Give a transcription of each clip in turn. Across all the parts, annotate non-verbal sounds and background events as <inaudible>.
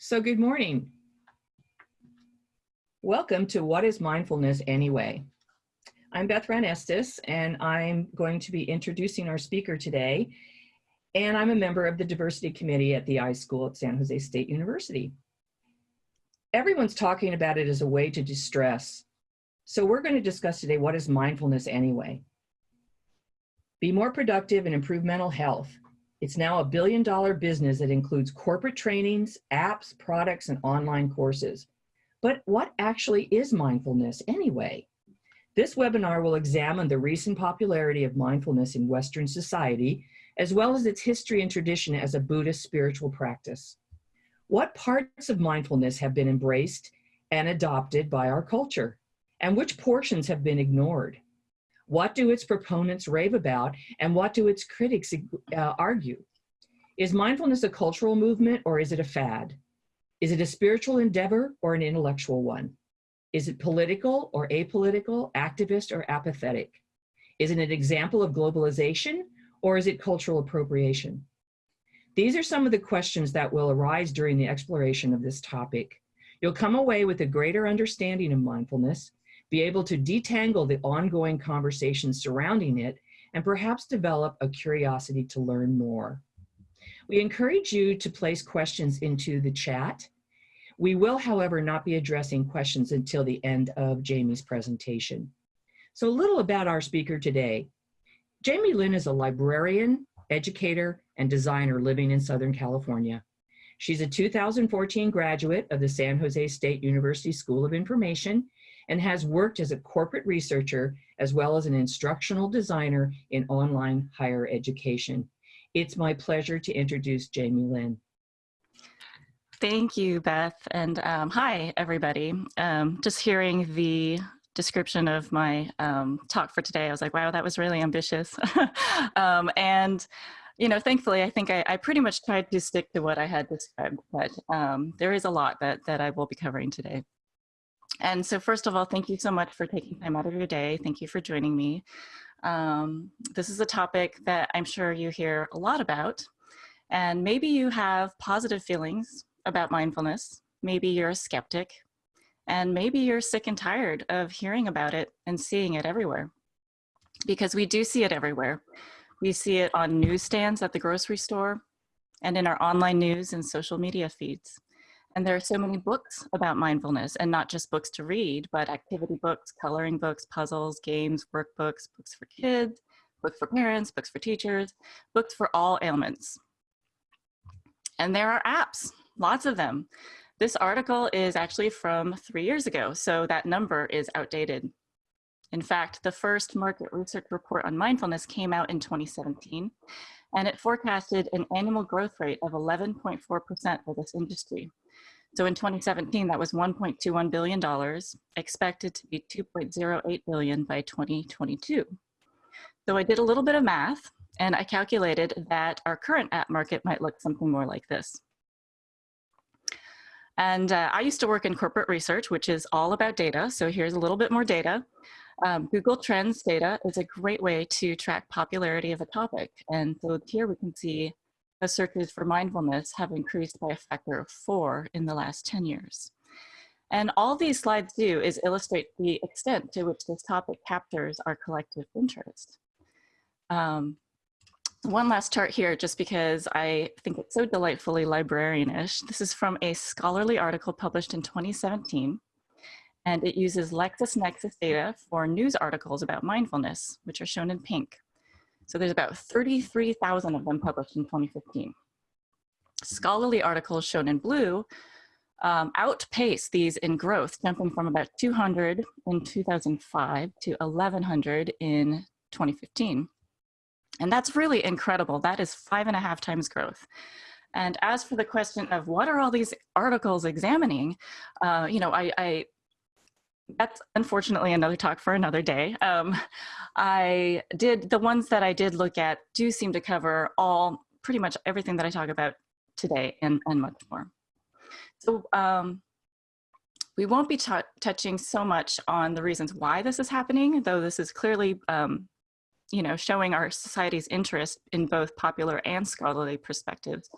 So good morning. Welcome to What is Mindfulness Anyway? I'm Beth Ran Estes and I'm going to be introducing our speaker today. And I'm a member of the diversity committee at the iSchool at San Jose State University. Everyone's talking about it as a way to distress. So we're going to discuss today what is mindfulness anyway? Be more productive and improve mental health. It's now a billion dollar business that includes corporate trainings, apps, products, and online courses. But what actually is mindfulness anyway? This webinar will examine the recent popularity of mindfulness in Western society, as well as its history and tradition as a Buddhist spiritual practice. What parts of mindfulness have been embraced and adopted by our culture? And which portions have been ignored? What do its proponents rave about and what do its critics uh, argue? Is mindfulness a cultural movement or is it a fad? Is it a spiritual endeavor or an intellectual one? Is it political or apolitical, activist or apathetic? Is it an example of globalization or is it cultural appropriation? These are some of the questions that will arise during the exploration of this topic. You'll come away with a greater understanding of mindfulness be able to detangle the ongoing conversations surrounding it, and perhaps develop a curiosity to learn more. We encourage you to place questions into the chat. We will, however, not be addressing questions until the end of Jamie's presentation. So a little about our speaker today. Jamie Lynn is a librarian, educator, and designer living in Southern California. She's a 2014 graduate of the San Jose State University School of Information and has worked as a corporate researcher as well as an instructional designer in online higher education. It's my pleasure to introduce Jamie Lynn. Thank you, Beth. And um, hi, everybody. Um, just hearing the description of my um, talk for today, I was like, wow, that was really ambitious. <laughs> Um, and, you know, thankfully, I think I, I, pretty much tried to stick to what I had described, but um, there is a lot that, that I will be covering today. And so first of all, thank you so much for taking time out of your day. Thank you for joining me. Um, this is a topic that I'm sure you hear a lot about. And maybe you have positive feelings about mindfulness. Maybe you're a skeptic. And maybe you're sick and tired of hearing about it and seeing it everywhere. Because we do see it everywhere. We see it on newsstands at the grocery store and in our online news and social media feeds. And there are so many books about mindfulness and not just books to read, but activity books, coloring books, puzzles, games, workbooks, books for kids, books for parents, books for teachers, books for all ailments. And there are apps, lots of them. This article is actually from three years ago, so that number is outdated. In fact, the first market research report on mindfulness came out in 2017, and it forecasted an annual growth rate of 11.4% for this industry. So in 2017, that was $1.21 billion, expected to be 2.08 billion by 2022. So I did a little bit of math and I calculated that our current app market might look something more like this. And uh, I used to work in corporate research, which is all about data. So here's a little bit more data. Um, Google Trends data is a great way to track popularity of a topic. And so here we can see the searches for mindfulness have increased by a factor of four in the last 10 years. And all these slides do is illustrate the extent to which this topic captures our collective interest. Um, one last chart here, just because I think it's so delightfully librarianish. This is from a scholarly article published in 2017, and it uses LexisNexis data for news articles about mindfulness, which are shown in pink. So there's about 33,000 of them published in 2015. Scholarly articles shown in blue um, outpace these in growth, jumping from about 200 in 2005 to 1100 in 2015. And that's really incredible. That is five and a half times growth. And as for the question of what are all these articles examining, uh, you know, I, I that's unfortunately another talk for another day. Um, I did, the ones that I did look at do seem to cover all, pretty much everything that I talk about today and, and much more. So um, we won't be touching so much on the reasons why this is happening, though this is clearly, um, you know, showing our society's interest in both popular and scholarly perspectives.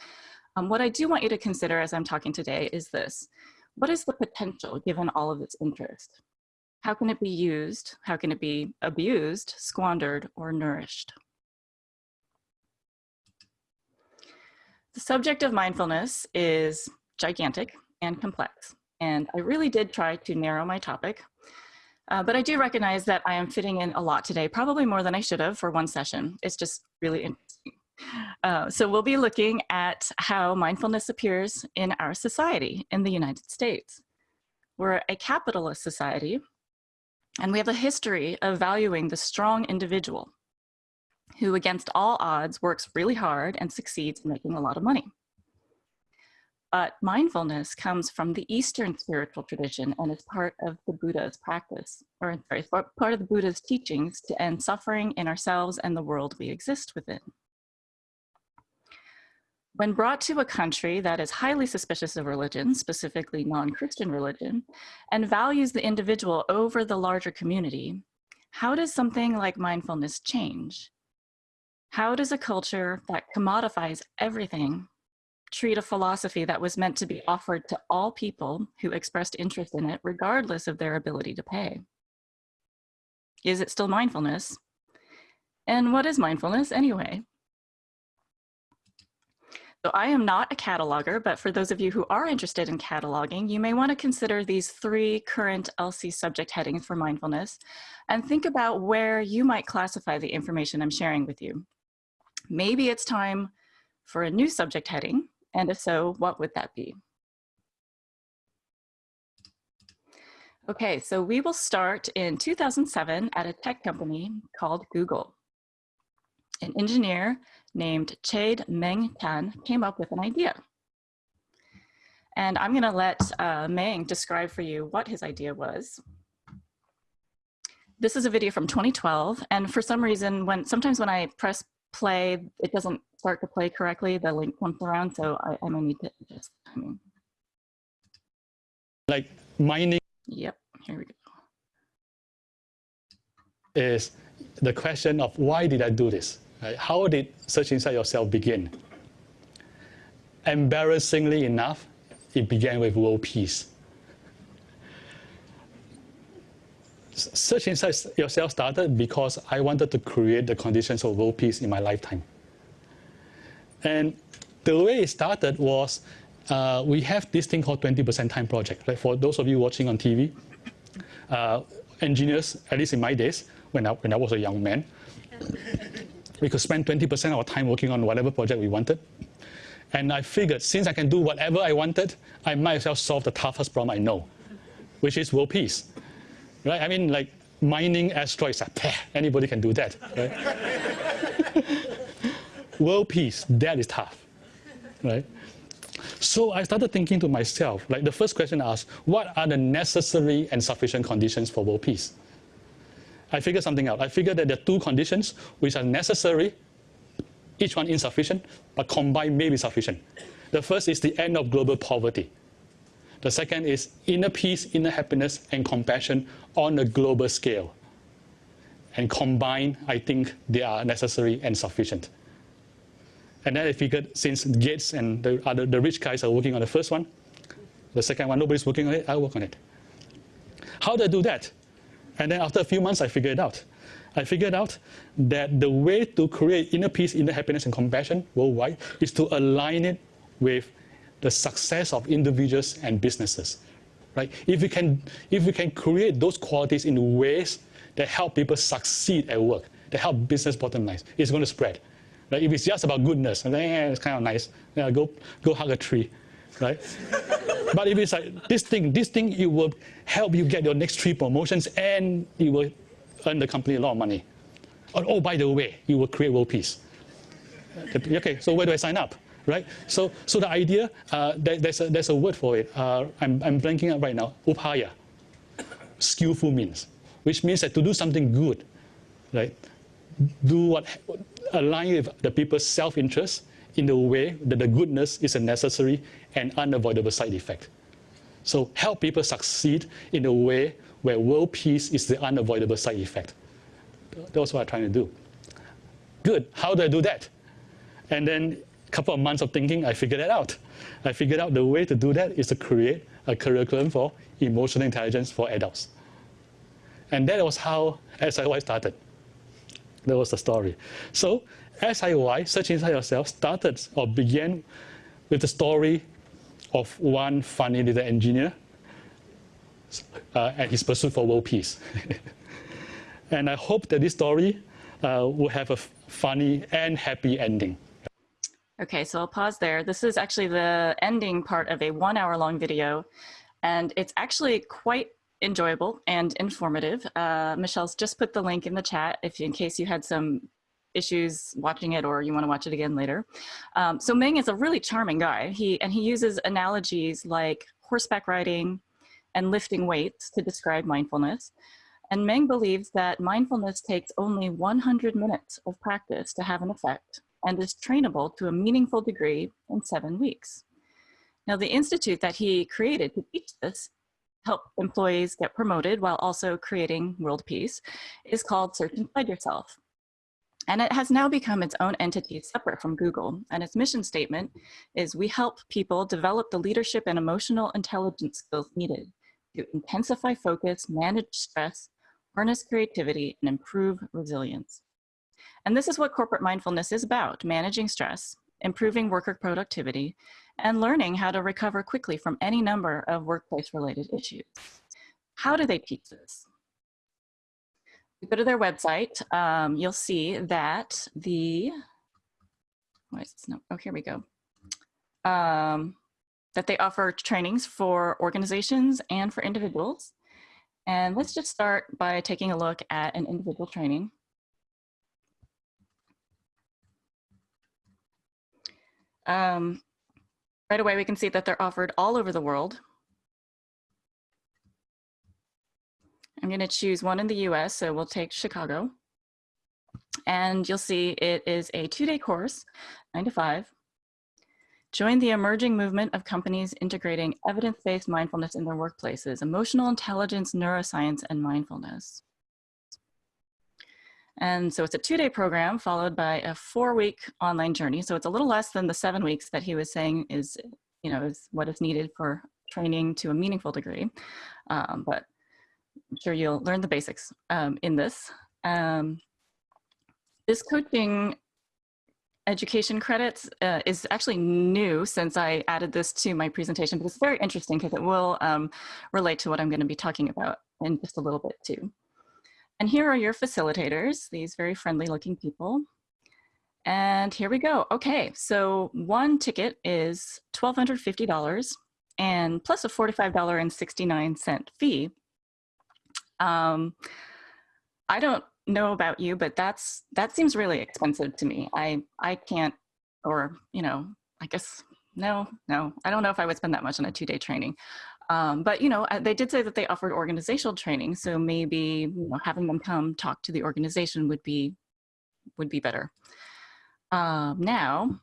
Um, what I do want you to consider as I'm talking today is this. What is the potential given all of its interest? How can it be used? How can it be abused, squandered, or nourished? The subject of mindfulness is gigantic and complex, and I really did try to narrow my topic, uh, but I do recognize that I am fitting in a lot today, probably more than I should have for one session. It's just really interesting. Uh, so we'll be looking at how mindfulness appears in our society in the United States. We're a capitalist society, and we have a history of valuing the strong individual who against all odds works really hard and succeeds in making a lot of money. But mindfulness comes from the Eastern spiritual tradition and is part of the Buddha's practice, or sorry, part of the Buddha's teachings to end suffering in ourselves and the world we exist within. When brought to a country that is highly suspicious of religion, specifically non-Christian religion, and values the individual over the larger community, how does something like mindfulness change? How does a culture that commodifies everything treat a philosophy that was meant to be offered to all people who expressed interest in it, regardless of their ability to pay? Is it still mindfulness? And what is mindfulness anyway? So I am not a cataloger, but for those of you who are interested in cataloging, you may want to consider these three current LC subject headings for mindfulness and think about where you might classify the information I'm sharing with you. Maybe it's time for a new subject heading, and if so, what would that be? Okay, so we will start in 2007 at a tech company called Google. An engineer named Chade Meng Tan came up with an idea. And I'm gonna let uh, Meng describe for you what his idea was. This is a video from 2012, and for some reason, when sometimes when I press play, it doesn't start to play correctly. The link comes around, so I, I may need to adjust the timing. Like mining. Yep, here we go. Is the question of why did I do this? Right? How did Search Inside Yourself begin? Embarrassingly enough, it began with world peace. Search Inside Yourself started because I wanted to create the conditions of world peace in my lifetime. And the way it started was uh, we have this thing called 20% time project. Like for those of you watching on TV, uh, engineers, at least in my days, when I, when I was a young man, we could spend 20% of our time working on whatever project we wanted. And I figured since I can do whatever I wanted, I might as well solve the toughest problem I know, which is world peace right? I mean, like mining asteroids, anybody can do that, right? <laughs> World peace, that is tough, right? So I started thinking to myself, like the first question I asked, what are the necessary and sufficient conditions for world peace? I figured something out. I figured that there are two conditions which are necessary, each one insufficient, but combined may be sufficient. The first is the end of global poverty. The second is inner peace, inner happiness, and compassion on a global scale. And combined, I think they are necessary and sufficient. And then I figured since Gates and the other the rich guys are working on the first one, the second one nobody's working on it, I'll work on it. How do I do that? And then after a few months, I figured it out. I figured out that the way to create inner peace, inner happiness, and compassion worldwide is to align it with the success of individuals and businesses. Right? If we can, if we can create those qualities in ways that help people succeed at work, that help business bottom lines, it's going to spread. Right? If it's just about goodness, then eh, it's kind of nice. Yeah, go, go hug a tree, right? <laughs> but if it's like this thing, this thing, it will help you get your next three promotions and it will earn the company a lot of money. Oh, oh by the way, you will create world peace. Okay, so where do I sign up? right? So, so the idea, uh, there, there's, a, there's a word for it. Uh, I'm, I'm blanking out right now, upaya, skillful means, which means that to do something good, right? Do what, align with the people's self-interest in the way that the goodness is a necessary and unavoidable side effect. So help people succeed in a way where world peace is the unavoidable side effect. That's what I'm trying to do. Good, how do I do that? And then a couple of months of thinking, I figured it out. I figured out the way to do that is to create a curriculum for emotional intelligence for adults. And that was how SIY started. That was the story. So SIY, Search Inside Yourself, started or began with the story of one funny little engineer uh, and his pursuit for world peace. <laughs> and I hope that this story uh, will have a funny and happy ending. Okay, so I'll pause there. This is actually the ending part of a one hour long video, and it's actually quite enjoyable and informative. Uh, Michelle's just put the link in the chat if in case you had some issues watching it or you want to watch it again later. Um, so Meng is a really charming guy. He and he uses analogies like horseback riding and lifting weights to describe mindfulness. And Meng believes that mindfulness takes only 100 minutes of practice to have an effect and is trainable to a meaningful degree in seven weeks. Now, the institute that he created to teach this, help employees get promoted while also creating world peace, is called Search Inside Yourself. And it has now become its own entity separate from Google. And its mission statement is we help people develop the leadership and emotional intelligence skills needed to intensify focus, manage stress, harness creativity, and improve resilience. And this is what corporate mindfulness is about, managing stress, improving worker productivity, and learning how to recover quickly from any number of workplace-related issues. How do they teach this? Go to their website, um, you'll see that the, why is this no, oh, here we go. Um, that they offer trainings for organizations and for individuals. And let's just start by taking a look at an individual training. Um, right away, we can see that they're offered all over the world. I'm going to choose one in the US, so we'll take Chicago. And you'll see it is a two-day course, nine to five. Join the emerging movement of companies integrating evidence-based mindfulness in their workplaces, emotional intelligence, neuroscience, and mindfulness. And so it's a two-day program followed by a four-week online journey. So it's a little less than the seven weeks that he was saying is, you know, is what is needed for training to a meaningful degree. Um, but I'm sure you'll learn the basics um, in this. Um, this coaching education credits uh, is actually new since I added this to my presentation, but it's very interesting because it will um, relate to what I'm going to be talking about in just a little bit too. And here are your facilitators, these very friendly looking people. And here we go. Okay, so one ticket is $1,250 and plus a $45.69 fee. Um, I don't know about you, but that's that seems really expensive to me. I I can't, or you know, I guess no, no, I don't know if I would spend that much on a two-day training. Um, but you know, uh, they did say that they offered organizational training, so maybe you know, having them come talk to the organization would be would be better. Um, now,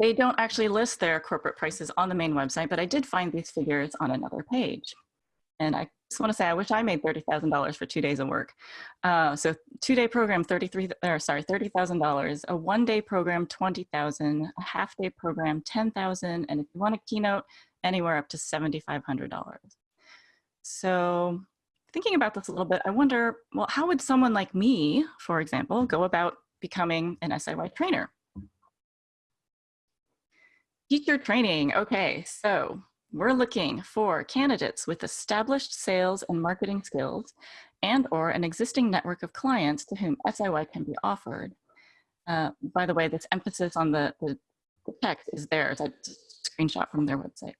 they don't actually list their corporate prices on the main website, but I did find these figures on another page. And I just want to say, I wish I made $30,000 for two days of work. Uh, so two day program, 33, or sorry, $30,000, a one day program, 20,000, a half day program, 10,000. And if you want a keynote, anywhere up to $7,500. So thinking about this a little bit, I wonder, well, how would someone like me, for example, go about becoming an SIY trainer? Teacher training. Okay, so we're looking for candidates with established sales and marketing skills and or an existing network of clients to whom SIY can be offered. Uh, by the way, this emphasis on the, the, text is there screenshot from their website.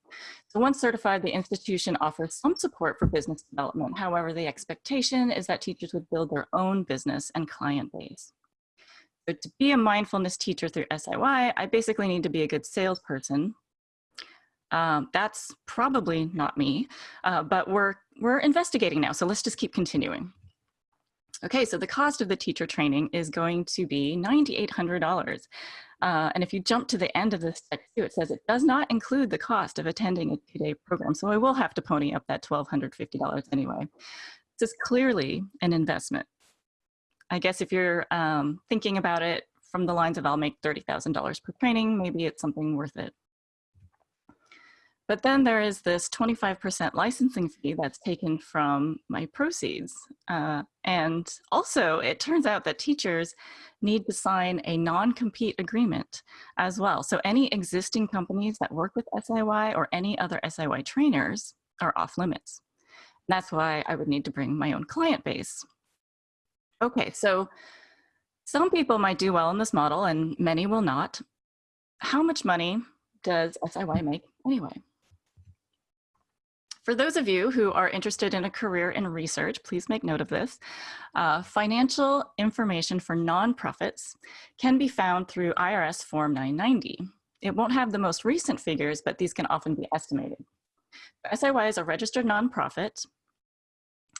So once certified, the institution offers some support for business development. However, the expectation is that teachers would build their own business and client base. So to be a mindfulness teacher through SIY, I basically need to be a good salesperson. Um, that's probably not me, uh, but we're, we're investigating now. So let's just keep continuing. Okay, so the cost of the teacher training is going to be $9,800. Uh, and if you jump to the end of this too, it says it does not include the cost of attending a two-day program. So I will have to pony up that $1,250 anyway. This is clearly an investment. I guess if you're um, thinking about it from the lines of I'll make $30,000 per training, maybe it's something worth it. But then there is this 25% licensing fee that's taken from my proceeds. Uh, and also it turns out that teachers need to sign a non-compete agreement as well. So any existing companies that work with SIY or any other SIY trainers are off limits. That's why I would need to bring my own client base. Okay, so some people might do well in this model and many will not. How much money does SIY make anyway? For those of you who are interested in a career in research, please make note of this. Uh, financial information for nonprofits can be found through IRS Form 990. It won't have the most recent figures, but these can often be estimated. SIY is a registered nonprofit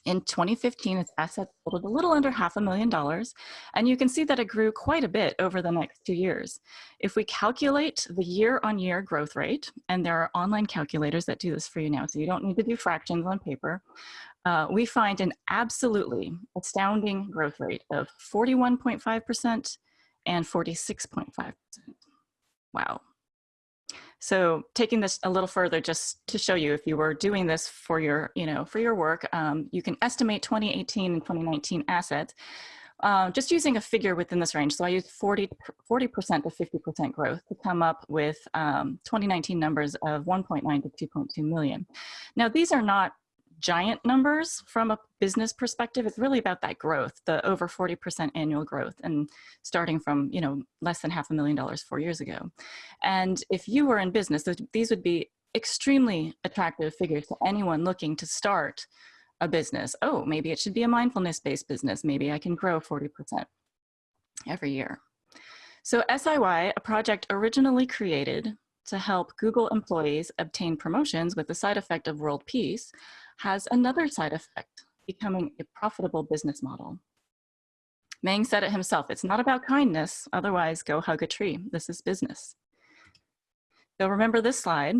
in 2015, its assets totaled a little under half a million dollars, and you can see that it grew quite a bit over the next two years. If we calculate the year-on-year -year growth rate, and there are online calculators that do this for you now, so you don't need to do fractions on paper, uh, we find an absolutely astounding growth rate of 41.5% and 46.5%. Wow. So taking this a little further, just to show you, if you were doing this for your, you know, for your work, um, you can estimate 2018 and 2019 assets, uh, just using a figure within this range. So I used 40, 40% to 50% growth to come up with um, 2019 numbers of 1.9 to 2.2 million. Now, these are not giant numbers from a business perspective. It's really about that growth, the over 40% annual growth and starting from, you know, less than half a million dollars four years ago. And if you were in business, these would be extremely attractive figures to anyone looking to start a business. Oh, maybe it should be a mindfulness-based business. Maybe I can grow 40% every year. So SIY, a project originally created to help Google employees obtain promotions with the side effect of world peace, has another side effect, becoming a profitable business model. Meng said it himself, it's not about kindness, otherwise go hug a tree. This is business. So remember this slide.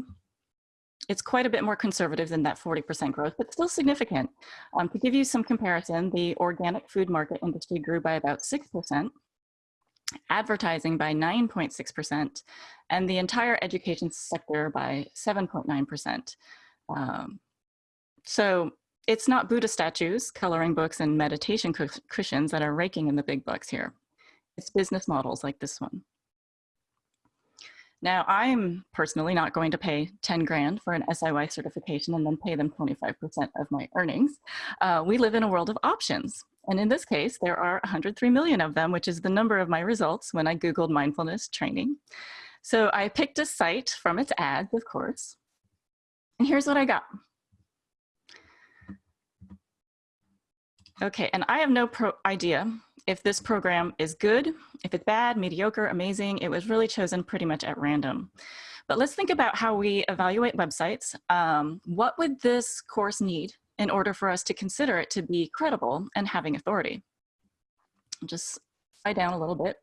It's quite a bit more conservative than that 40% growth, but still significant. Um, to give you some comparison, the organic food market industry grew by about 6%, advertising by 9.6%, and the entire education sector by 7.9%. Um, so it's not Buddha statues, coloring books, and meditation cushions that are raking in the big bucks here. It's business models like this one. Now, I'm personally not going to pay 10 grand for an SIY certification and then pay them 25% of my earnings. Uh, we live in a world of options. And in this case, there are 103 million of them, which is the number of my results when I Googled mindfulness training. So I picked a site from its ads, of course. And here's what I got. Okay, and I have no idea if this program is good, if it's bad, mediocre, amazing. It was really chosen pretty much at random. But let's think about how we evaluate websites. Um, what would this course need in order for us to consider it to be credible and having authority? Just slide down a little bit.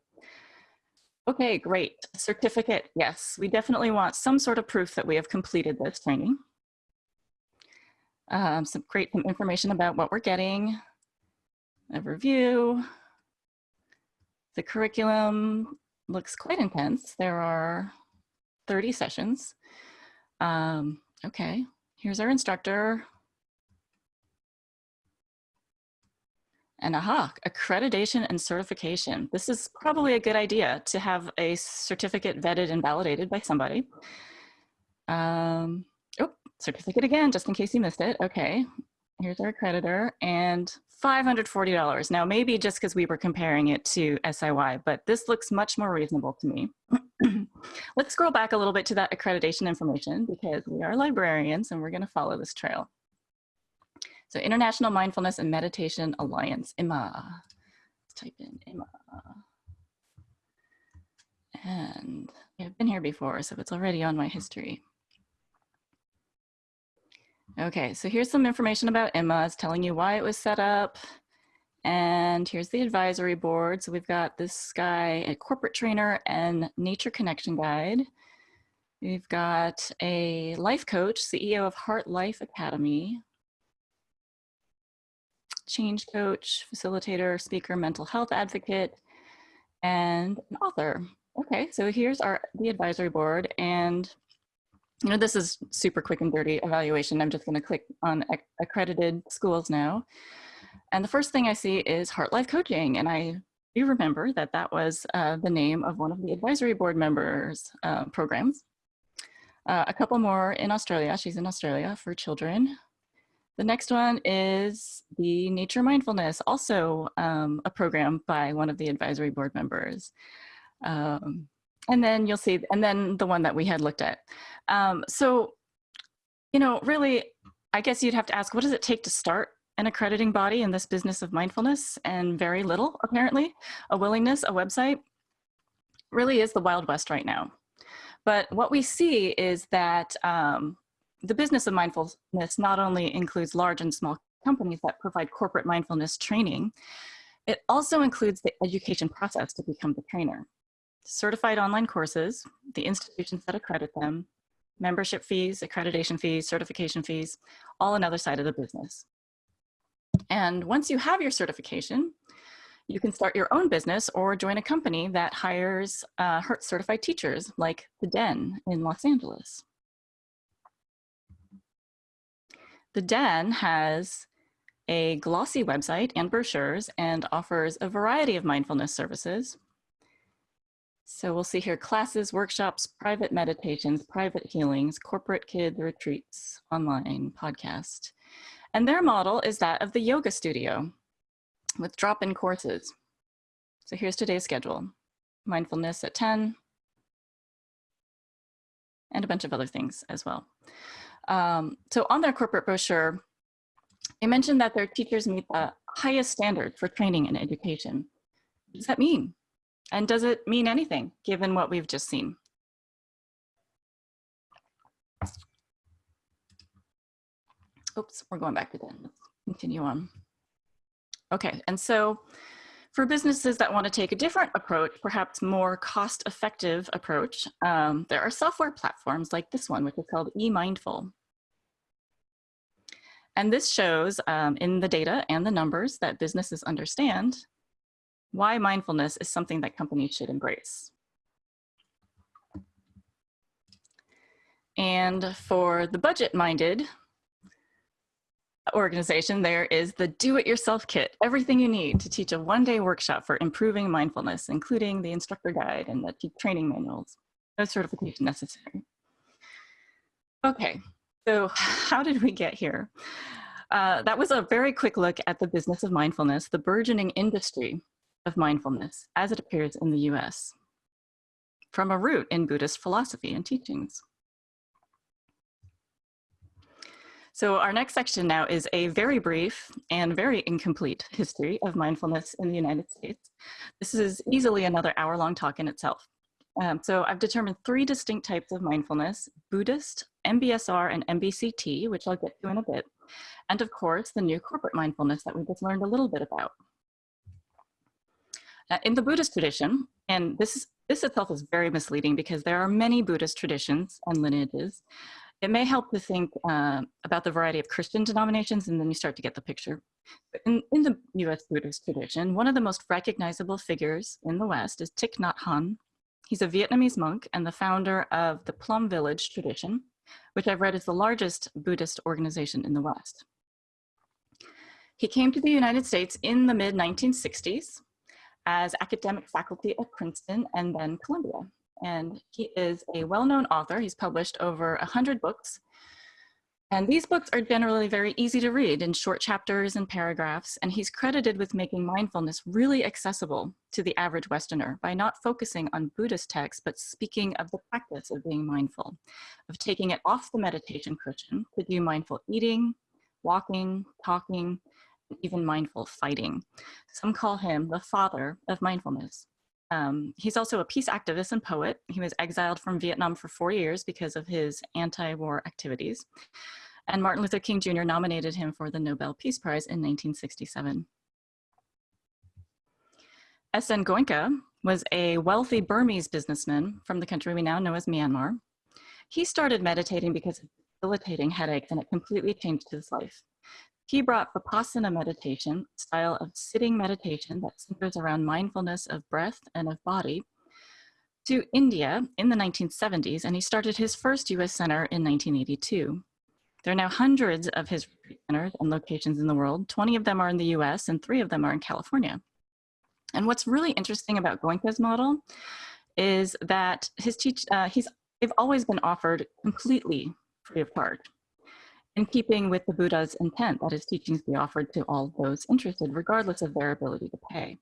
Okay, great. Certificate, yes. We definitely want some sort of proof that we have completed this training. Um, some great information about what we're getting, a review. The curriculum looks quite intense. There are 30 sessions. Um, okay, here's our instructor. And aha, accreditation and certification. This is probably a good idea to have a certificate vetted and validated by somebody. Um, oh, certificate again, just in case you missed it. Okay, here's our creditor, and $540. Now, maybe just because we were comparing it to SIY, but this looks much more reasonable to me. <clears throat> Let's scroll back a little bit to that accreditation information because we are librarians and we're going to follow this trail. So International Mindfulness and Meditation Alliance, IMA. Let's type in IMA. And I've been here before, so it's already on my history. Okay, so here's some information about Emma. It's telling you why it was set up. And here's the advisory board. So we've got this guy, a corporate trainer and nature connection guide. We've got a life coach, CEO of Heart Life Academy. Change coach, facilitator, speaker, mental health advocate, and an author. Okay, so here's our the advisory board and you know, this is super quick and dirty evaluation. I'm just gonna click on ac accredited schools now. And the first thing I see is Heart Life Coaching. And I do remember that that was uh, the name of one of the advisory board members uh, programs. Uh, a couple more in Australia. She's in Australia for children. The next one is the Nature Mindfulness, also um, a program by one of the advisory board members. Um, and then you'll see, and then the one that we had looked at. Um, so, you know, really, I guess you'd have to ask, what does it take to start an accrediting body in this business of mindfulness? And very little, apparently. A willingness, a website, really is the Wild West right now. But what we see is that um, the business of mindfulness not only includes large and small companies that provide corporate mindfulness training, it also includes the education process to become the trainer certified online courses, the institutions that accredit them, membership fees, accreditation fees, certification fees, all another side of the business. And once you have your certification, you can start your own business or join a company that hires uh, certified teachers like The Den in Los Angeles. The Den has a glossy website and brochures and offers a variety of mindfulness services, so we'll see here classes, workshops, private meditations, private healings, corporate kid retreats, online podcast. And their model is that of the yoga studio with drop-in courses. So here's today's schedule. Mindfulness at 10 and a bunch of other things as well. Um, so on their corporate brochure, they mentioned that their teachers meet the highest standard for training and education. What does that mean? And does it mean anything given what we've just seen? Oops, we're going back to. Let's continue on. Okay, and so for businesses that want to take a different approach, perhaps more cost-effective approach, um, there are software platforms like this one, which is called eMindful. And this shows um, in the data and the numbers that businesses understand why mindfulness is something that companies should embrace. And for the budget-minded organization, there is the do-it-yourself kit, everything you need to teach a one-day workshop for improving mindfulness, including the instructor guide and the training manuals. No certification necessary. Okay, so how did we get here? Uh, that was a very quick look at the business of mindfulness, the burgeoning industry of mindfulness as it appears in the US from a root in Buddhist philosophy and teachings. So our next section now is a very brief and very incomplete history of mindfulness in the United States. This is easily another hour long talk in itself. Um, so I've determined three distinct types of mindfulness, Buddhist, MBSR, and MBCT, which I'll get to in a bit. And of course, the new corporate mindfulness that we just learned a little bit about. Uh, in the Buddhist tradition, and this, is, this itself is very misleading because there are many Buddhist traditions and lineages. It may help to think uh, about the variety of Christian denominations and then you start to get the picture. In, in the US Buddhist tradition, one of the most recognizable figures in the West is Thich Nhat Hanh. He's a Vietnamese monk and the founder of the Plum Village tradition, which I've read is the largest Buddhist organization in the West. He came to the United States in the mid 1960s as academic faculty at Princeton and then Columbia. And he is a well-known author. He's published over 100 books. And these books are generally very easy to read in short chapters and paragraphs. And he's credited with making mindfulness really accessible to the average Westerner by not focusing on Buddhist texts, but speaking of the practice of being mindful, of taking it off the meditation cushion to do mindful eating, walking, talking, even mindful fighting. Some call him the father of mindfulness. Um, he's also a peace activist and poet. He was exiled from Vietnam for four years because of his anti-war activities. And Martin Luther King Jr. nominated him for the Nobel Peace Prize in 1967. S.N. Goenka was a wealthy Burmese businessman from the country we now know as Myanmar. He started meditating because of debilitating headaches and it completely changed his life. He brought Vipassana meditation, a style of sitting meditation that centers around mindfulness of breath and of body, to India in the 1970s, and he started his first US center in 1982. There are now hundreds of his centers and locations in the world. 20 of them are in the US and three of them are in California. And what's really interesting about Goenka's model is that his teach, uh, he's, they've always been offered completely free of charge in keeping with the Buddha's intent that his teachings be offered to all those interested, regardless of their ability to pay.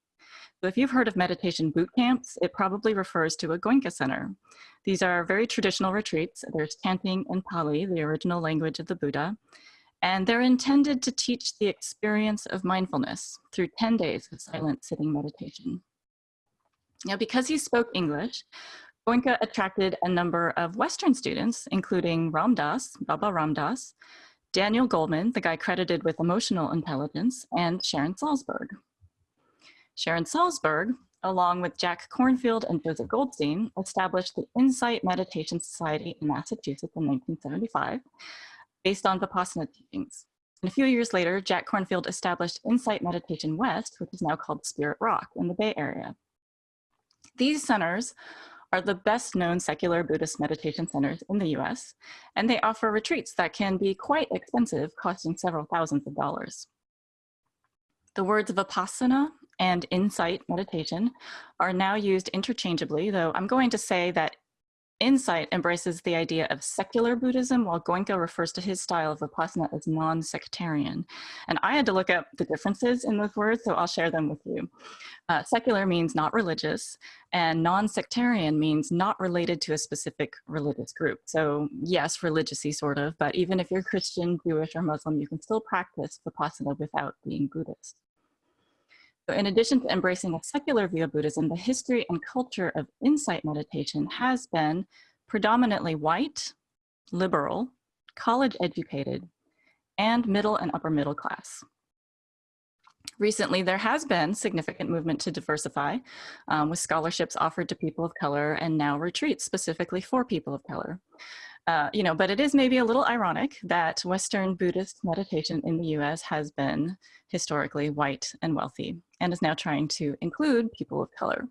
So if you've heard of meditation boot camps, it probably refers to a Goenka center. These are very traditional retreats. There's chanting in Pali, the original language of the Buddha, and they're intended to teach the experience of mindfulness through 10 days of silent sitting meditation. Now, because he spoke English, Goenka attracted a number of Western students, including Ram Dass, Baba Ram Dass, Daniel Goleman, the guy credited with emotional intelligence, and Sharon Salzberg. Sharon Salzberg, along with Jack Kornfield and Joseph Goldstein, established the Insight Meditation Society in Massachusetts in 1975, based on Vipassana teachings. And a few years later, Jack Kornfield established Insight Meditation West, which is now called Spirit Rock in the Bay Area. These centers are the best known secular Buddhist meditation centers in the US, and they offer retreats that can be quite expensive, costing several thousands of dollars. The words of Vipassana and insight meditation are now used interchangeably, though I'm going to say that insight embraces the idea of secular Buddhism, while Goenka refers to his style of Vipassana as non-sectarian. And I had to look up the differences in those words, so I'll share them with you. Uh, secular means not religious, and non-sectarian means not related to a specific religious group. So yes, religiousy sort of, but even if you're Christian, Jewish, or Muslim, you can still practice Vipassana without being Buddhist. In addition to embracing a secular view of Buddhism, the history and culture of insight meditation has been predominantly white, liberal, college educated, and middle and upper middle class. Recently, there has been significant movement to diversify um, with scholarships offered to people of color and now retreats specifically for people of color. Uh, you know, but it is maybe a little ironic that Western Buddhist meditation in the US has been historically white and wealthy and is now trying to include people of color.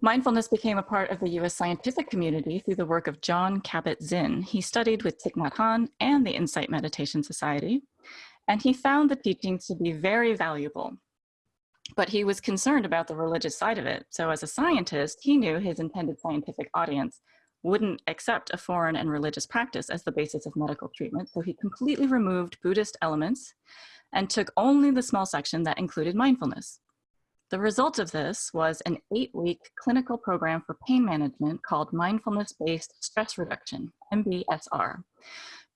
Mindfulness became a part of the US scientific community through the work of Jon Kabat-Zinn. He studied with Thich Nhat Hanh and the Insight Meditation Society, and he found the teachings to be very valuable but he was concerned about the religious side of it. So as a scientist, he knew his intended scientific audience wouldn't accept a foreign and religious practice as the basis of medical treatment. So he completely removed Buddhist elements and took only the small section that included mindfulness. The result of this was an eight-week clinical program for pain management called Mindfulness-Based Stress Reduction, MBSR.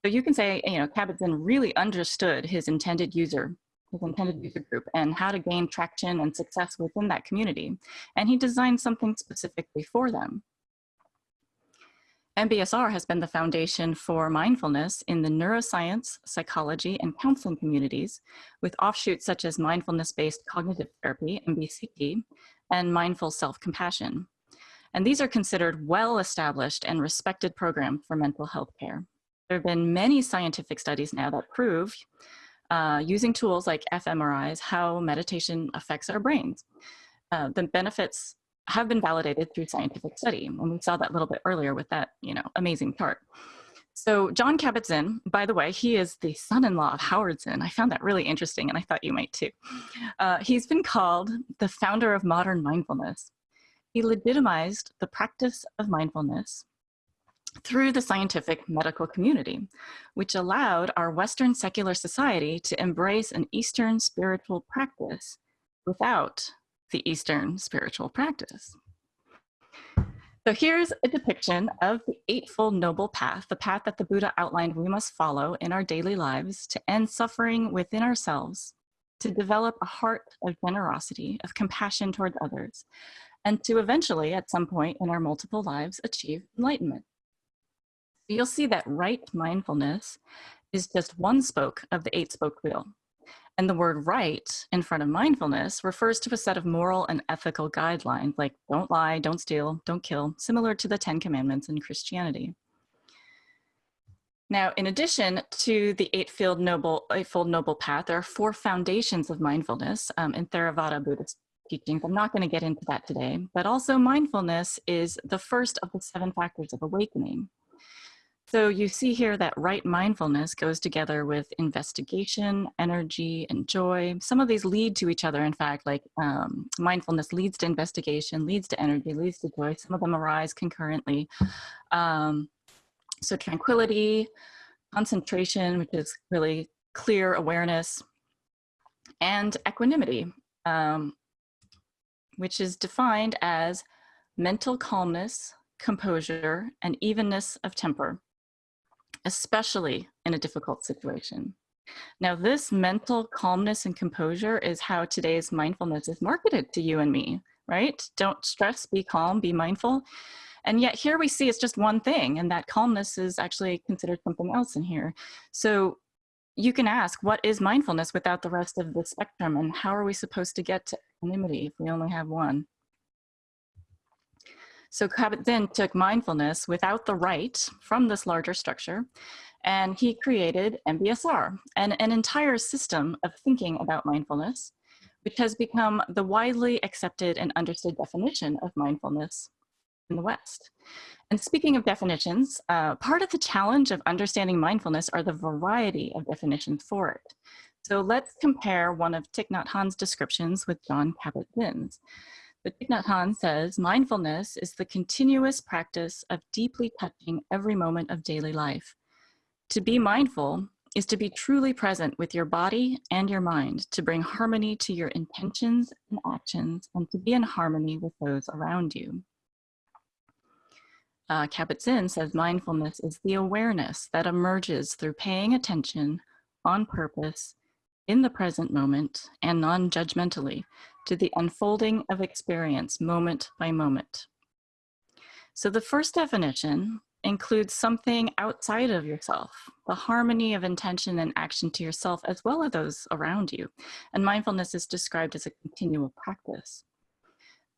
So you can say, you know, Kabat-Zinn really understood his intended user his intended user group and how to gain traction and success within that community. And he designed something specifically for them. MBSR has been the foundation for mindfulness in the neuroscience, psychology, and counseling communities with offshoots such as mindfulness-based cognitive therapy, MBCT, and mindful self-compassion. And these are considered well-established and respected programs for mental health care. There have been many scientific studies now that prove uh, using tools like fMRIs, how meditation affects our brains. Uh, the benefits have been validated through scientific study. And we saw that a little bit earlier with that, you know, amazing chart. So Jon Kabat-Zinn, by the way, he is the son-in-law of Howard Zinn. I found that really interesting and I thought you might too. Uh, he's been called the founder of modern mindfulness. He legitimized the practice of mindfulness through the scientific medical community, which allowed our Western secular society to embrace an Eastern spiritual practice without the Eastern spiritual practice. So here's a depiction of the Eightfold Noble Path, the path that the Buddha outlined we must follow in our daily lives to end suffering within ourselves, to develop a heart of generosity, of compassion towards others, and to eventually, at some point in our multiple lives, achieve enlightenment. You'll see that right mindfulness is just one spoke of the eight spoke wheel. And the word right in front of mindfulness refers to a set of moral and ethical guidelines like don't lie, don't steal, don't kill, similar to the 10 commandments in Christianity. Now, in addition to the eightfold noble, eightfold noble path, there are four foundations of mindfulness um, in Theravada Buddhist teachings. I'm not going to get into that today, but also mindfulness is the first of the seven factors of awakening. So you see here that right mindfulness goes together with investigation, energy, and joy. Some of these lead to each other, in fact, like um, mindfulness leads to investigation, leads to energy, leads to joy. Some of them arise concurrently. Um, so tranquility, concentration, which is really clear awareness, and equanimity, um, which is defined as mental calmness, composure, and evenness of temper, especially in a difficult situation. Now, this mental calmness and composure is how today's mindfulness is marketed to you and me, right? Don't stress, be calm, be mindful. And yet here we see it's just one thing and that calmness is actually considered something else in here. So you can ask, what is mindfulness without the rest of the spectrum? And how are we supposed to get to equanimity if we only have one? So Kabat-Zinn took mindfulness without the right from this larger structure, and he created MBSR, and an entire system of thinking about mindfulness, which has become the widely accepted and understood definition of mindfulness in the West. And speaking of definitions, uh, part of the challenge of understanding mindfulness are the variety of definitions for it. So let's compare one of Thich Nhat Hanh's descriptions with Jon Kabat-Zinn's. But Thich Nhat Hanh says, mindfulness is the continuous practice of deeply touching every moment of daily life. To be mindful is to be truly present with your body and your mind, to bring harmony to your intentions and actions, and to be in harmony with those around you uh, Kabat-Zinn says mindfulness is the awareness that emerges through paying attention on purpose in the present moment and non-judgmentally to the unfolding of experience moment by moment. So the first definition includes something outside of yourself, the harmony of intention and action to yourself as well as those around you. And mindfulness is described as a continual practice.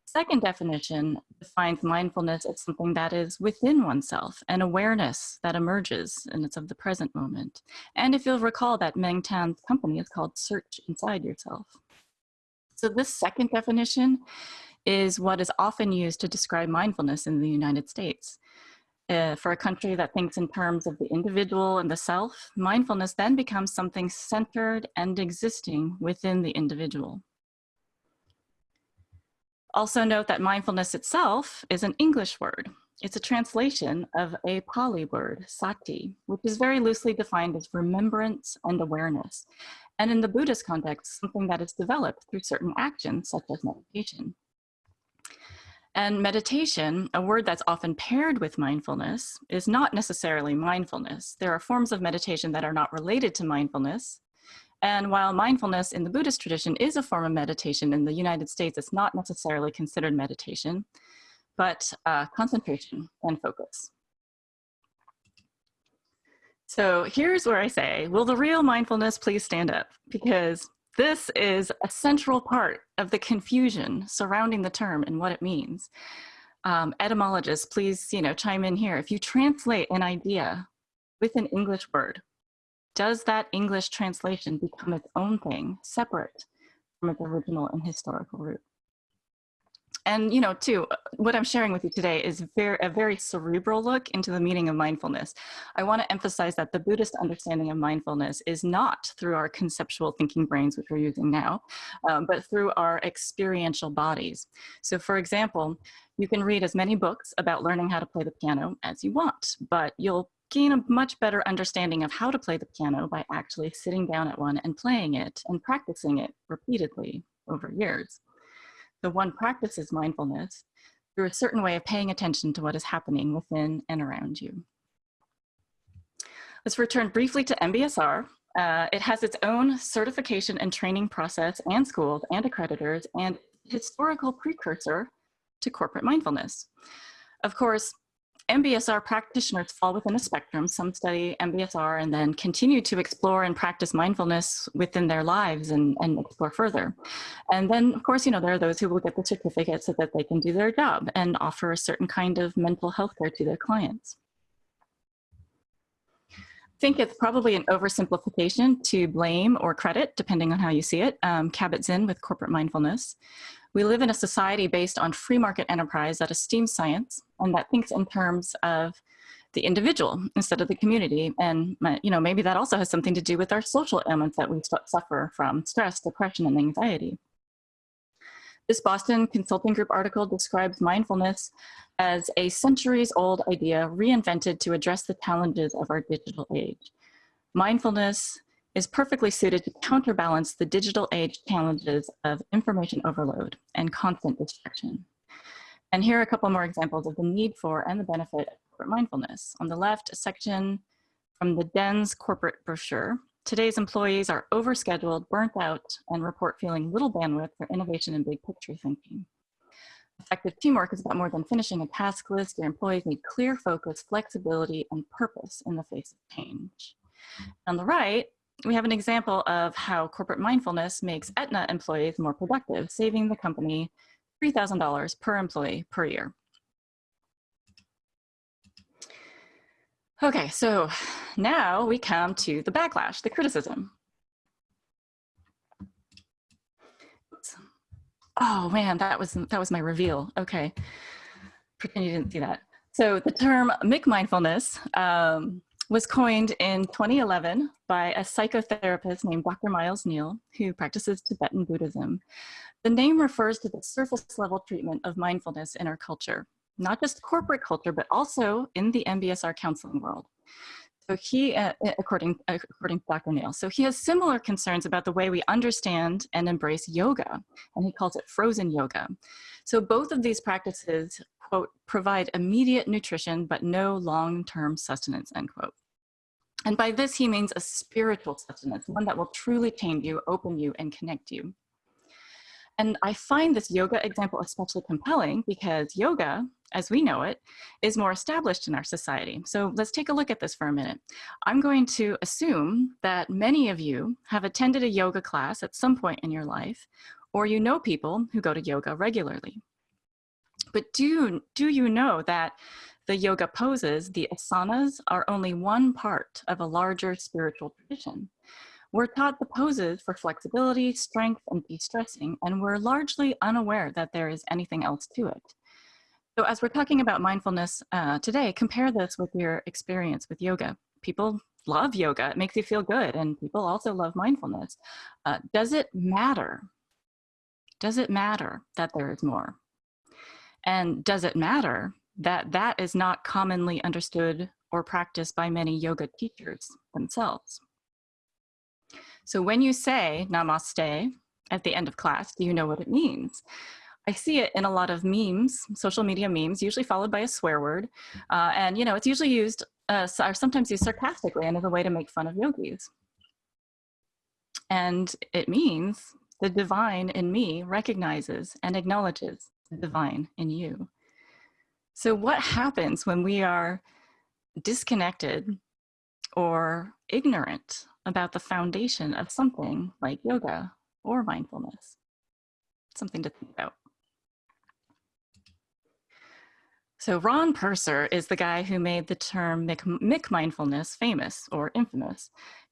Second definition defines mindfulness as something that is within oneself, an awareness that emerges and it's of the present moment. And if you'll recall that Meng Tan's company is called Search Inside Yourself. So this second definition is what is often used to describe mindfulness in the United States. Uh, for a country that thinks in terms of the individual and the self, mindfulness then becomes something centered and existing within the individual. Also note that mindfulness itself is an English word. It's a translation of a Pali word, sati, which is very loosely defined as remembrance and awareness. And in the Buddhist context, something that is developed through certain actions, such as meditation. And meditation, a word that's often paired with mindfulness, is not necessarily mindfulness. There are forms of meditation that are not related to mindfulness, and while mindfulness in the Buddhist tradition is a form of meditation, in the United States, it's not necessarily considered meditation, but uh, concentration and focus. So here's where I say, will the real mindfulness please stand up? Because this is a central part of the confusion surrounding the term and what it means. Um, etymologists, please you know, chime in here. If you translate an idea with an English word, does that English translation become its own thing, separate from its original and historical root? And, you know, too, what I'm sharing with you today is very, a very cerebral look into the meaning of mindfulness. I want to emphasize that the Buddhist understanding of mindfulness is not through our conceptual thinking brains, which we're using now, um, but through our experiential bodies. So for example, you can read as many books about learning how to play the piano as you want, but you'll gain a much better understanding of how to play the piano by actually sitting down at one and playing it and practicing it repeatedly over years. So one practices mindfulness through a certain way of paying attention to what is happening within and around you. Let's return briefly to MBSR. Uh, it has its own certification and training process and schools and accreditors and historical precursor to corporate mindfulness. Of course, MBSR practitioners fall within a spectrum. Some study MBSR and then continue to explore and practice mindfulness within their lives and, and explore further. And then, of course, you know, there are those who will get the certificate so that they can do their job and offer a certain kind of mental health care to their clients. I think it's probably an oversimplification to blame or credit, depending on how you see it, um, Kabat-Zinn with corporate mindfulness. We live in a society based on free market enterprise that esteems science and that thinks in terms of the individual instead of the community. And you know, maybe that also has something to do with our social ailments that we suffer from, stress, depression, and anxiety. This Boston Consulting Group article describes mindfulness as a centuries old idea reinvented to address the challenges of our digital age. Mindfulness is perfectly suited to counterbalance the digital age challenges of information overload and constant distraction. And here are a couple more examples of the need for and the benefit of corporate mindfulness. On the left, a section from the DENS corporate brochure. Today's employees are overscheduled, burnt out, and report feeling little bandwidth for innovation and big picture thinking. Effective teamwork is about more than finishing a task list. Your employees need clear focus, flexibility, and purpose in the face of change. On the right, we have an example of how corporate mindfulness makes Aetna employees more productive, saving the company $3,000 per employee per year. Okay, so now we come to the backlash, the criticism. Oh man, that was that was my reveal. Okay, pretend you didn't see that. So the term McMindfulness um, was coined in 2011 by a psychotherapist named Dr. Miles Neale, who practices Tibetan Buddhism. The name refers to the surface level treatment of mindfulness in our culture, not just corporate culture, but also in the MBSR counseling world. So he, uh, according, according to Dr. Neale, so he has similar concerns about the way we understand and embrace yoga, and he calls it frozen yoga. So both of these practices, quote, provide immediate nutrition, but no long-term sustenance, end quote. And by this, he means a spiritual sustenance, one that will truly change you, open you, and connect you. And I find this yoga example especially compelling because yoga, as we know it, is more established in our society. So let's take a look at this for a minute. I'm going to assume that many of you have attended a yoga class at some point in your life, or you know people who go to yoga regularly. But do, do you know that the yoga poses, the asanas, are only one part of a larger spiritual tradition. We're taught the poses for flexibility, strength, and de-stressing, and we're largely unaware that there is anything else to it. So as we're talking about mindfulness uh, today, compare this with your experience with yoga. People love yoga, it makes you feel good, and people also love mindfulness. Uh, does it matter? Does it matter that there is more? And does it matter that that is not commonly understood or practiced by many yoga teachers themselves. So when you say namaste at the end of class, do you know what it means? I see it in a lot of memes, social media memes, usually followed by a swear word. Uh, and you know, it's usually used, uh, or sometimes used sarcastically and as a way to make fun of yogis. And it means the divine in me recognizes and acknowledges divine in you. So what happens when we are disconnected or ignorant about the foundation of something like yoga or mindfulness? Something to think about. So Ron Purser is the guy who made the term McMindfulness famous or infamous.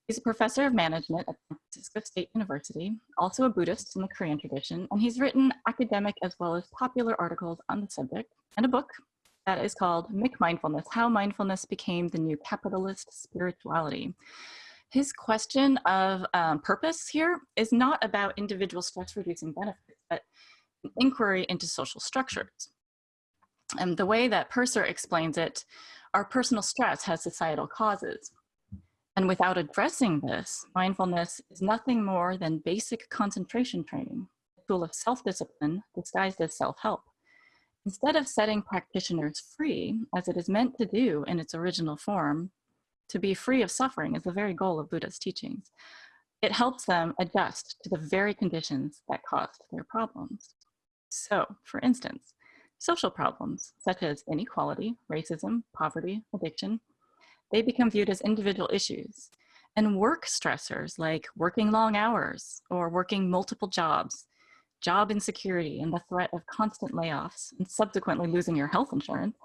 He's a professor of management at San Francisco State University, also a Buddhist in the Korean tradition, and he's written academic as well as popular articles on the subject and a book that is called McMindfulness, How Mindfulness Became the New Capitalist Spirituality. His question of um, purpose here is not about individual stress reducing benefits, but an inquiry into social structures. And the way that Purser explains it, our personal stress has societal causes. And without addressing this, mindfulness is nothing more than basic concentration training, a tool of self-discipline disguised as self-help. Instead of setting practitioners free, as it is meant to do in its original form, to be free of suffering is the very goal of Buddha's teachings. It helps them adjust to the very conditions that caused their problems. So, for instance, social problems such as inequality, racism, poverty, addiction, they become viewed as individual issues. And work stressors like working long hours or working multiple jobs job insecurity and the threat of constant layoffs and subsequently losing your health insurance,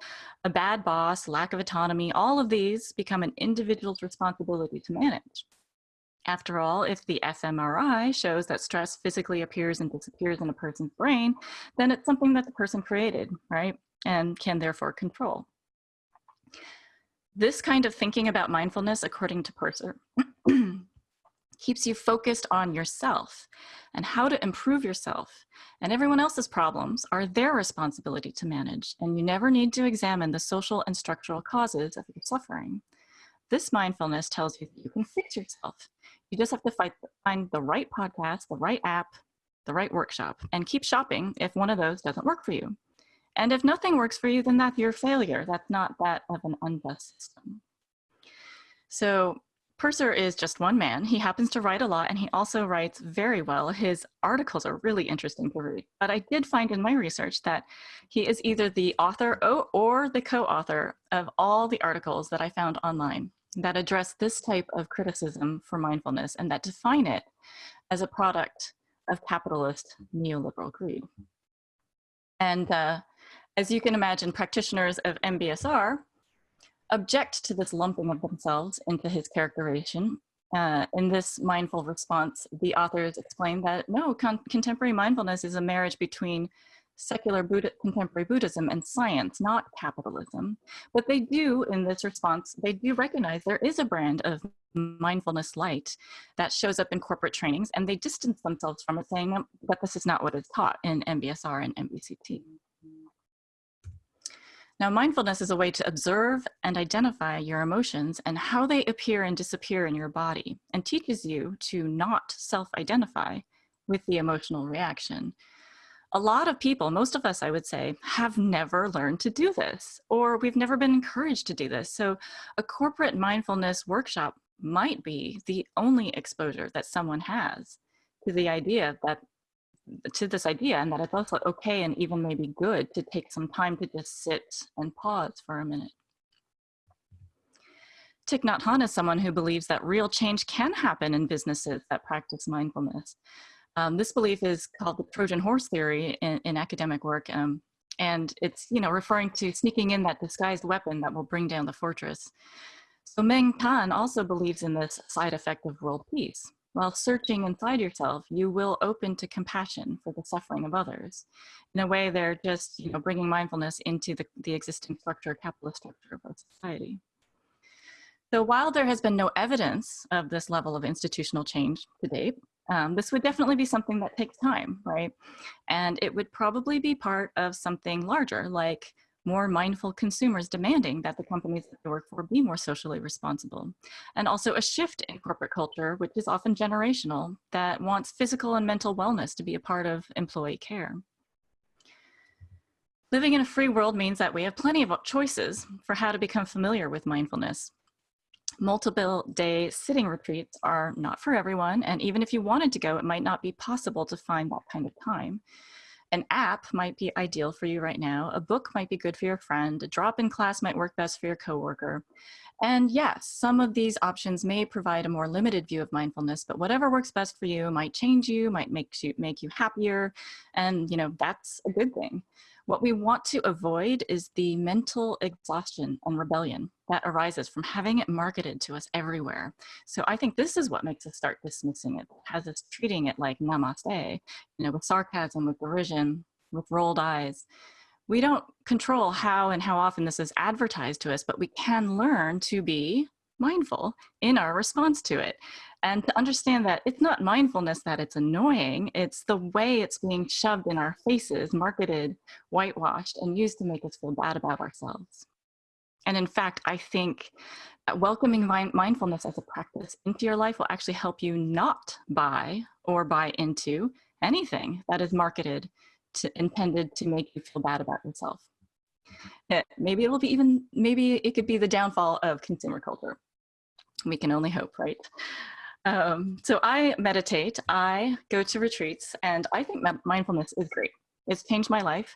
a bad boss, lack of autonomy, all of these become an individual's responsibility to manage. After all, if the fMRI shows that stress physically appears and disappears in a person's brain, then it's something that the person created, right? And can therefore control. This kind of thinking about mindfulness, according to Purser, <clears throat> keeps you focused on yourself and how to improve yourself. And everyone else's problems are their responsibility to manage, and you never need to examine the social and structural causes of your suffering. This mindfulness tells you that you can fix yourself you just have to find, find the right podcast, the right app, the right workshop, and keep shopping if one of those doesn't work for you. And if nothing works for you, then that's your failure. That's not that of an unjust system. So Purser is just one man. He happens to write a lot and he also writes very well. His articles are really interesting to read. But I did find in my research that he is either the author or the co-author of all the articles that I found online that address this type of criticism for mindfulness and that define it as a product of capitalist neoliberal greed. And uh, as you can imagine, practitioners of MBSR object to this lumping of themselves into his characterization. Uh, in this mindful response, the authors explain that no, con contemporary mindfulness is a marriage between secular Buddha, contemporary Buddhism and science, not capitalism. But they do, in this response, they do recognize there is a brand of mindfulness light that shows up in corporate trainings, and they distance themselves from it, saying that this is not what is taught in MBSR and MBCT. Now, mindfulness is a way to observe and identify your emotions and how they appear and disappear in your body, and teaches you to not self-identify with the emotional reaction a lot of people, most of us, I would say, have never learned to do this, or we've never been encouraged to do this. So a corporate mindfulness workshop might be the only exposure that someone has to the idea that to this idea and that it's also okay and even maybe good to take some time to just sit and pause for a minute. Thich Nhat Hanh is someone who believes that real change can happen in businesses that practice mindfulness. Um, this belief is called the Trojan horse theory in, in academic work. Um, and it's, you know, referring to sneaking in that disguised weapon that will bring down the fortress. So Meng Tan also believes in this side effect of world peace. While searching inside yourself, you will open to compassion for the suffering of others. In a way, they're just, you know, bringing mindfulness into the, the existing structure, capitalist structure of our society. So while there has been no evidence of this level of institutional change to date, um, this would definitely be something that takes time, right? And it would probably be part of something larger, like more mindful consumers demanding that the companies that they work for be more socially responsible. And also a shift in corporate culture, which is often generational, that wants physical and mental wellness to be a part of employee care. Living in a free world means that we have plenty of choices for how to become familiar with mindfulness multiple day sitting retreats are not for everyone. And even if you wanted to go, it might not be possible to find that kind of time. An app might be ideal for you right now. A book might be good for your friend. A drop-in class might work best for your coworker. And yes, some of these options may provide a more limited view of mindfulness, but whatever works best for you might change you, might make you, make you happier. And you know, that's a good thing. What we want to avoid is the mental exhaustion and rebellion that arises from having it marketed to us everywhere. So I think this is what makes us start dismissing it, has us treating it like namaste, you know, with sarcasm, with derision, with rolled eyes. We don't control how and how often this is advertised to us, but we can learn to be mindful in our response to it and to understand that it's not mindfulness that it's annoying, it's the way it's being shoved in our faces, marketed, whitewashed, and used to make us feel bad about ourselves. And in fact, I think welcoming mindfulness as a practice into your life will actually help you not buy or buy into anything that is marketed to intended to make you feel bad about yourself. It, eh, maybe it'll be even, maybe it could be the downfall of consumer culture. We can only hope, right? Um, so I meditate, I go to retreats, and I think mindfulness is great. It's changed my life.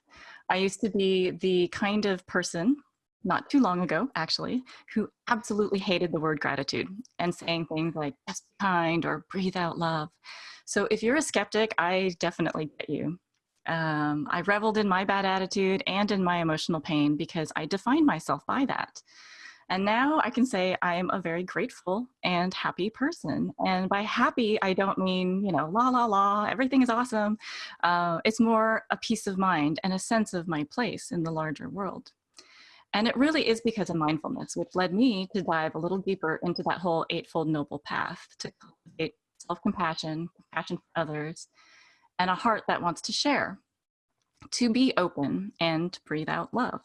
I used to be the kind of person, not too long ago actually, who absolutely hated the word gratitude and saying things like just be kind or breathe out love. So if you're a skeptic, I definitely get you. Um, I reveled in my bad attitude and in my emotional pain because I defined myself by that. And now I can say I am a very grateful and happy person. And by happy, I don't mean, you know, la, la, la, everything is awesome. Uh, it's more a peace of mind and a sense of my place in the larger world. And it really is because of mindfulness, which led me to dive a little deeper into that whole Eightfold Noble Path to cultivate self-compassion, compassion for others, and a heart that wants to share, to be open and to breathe out love.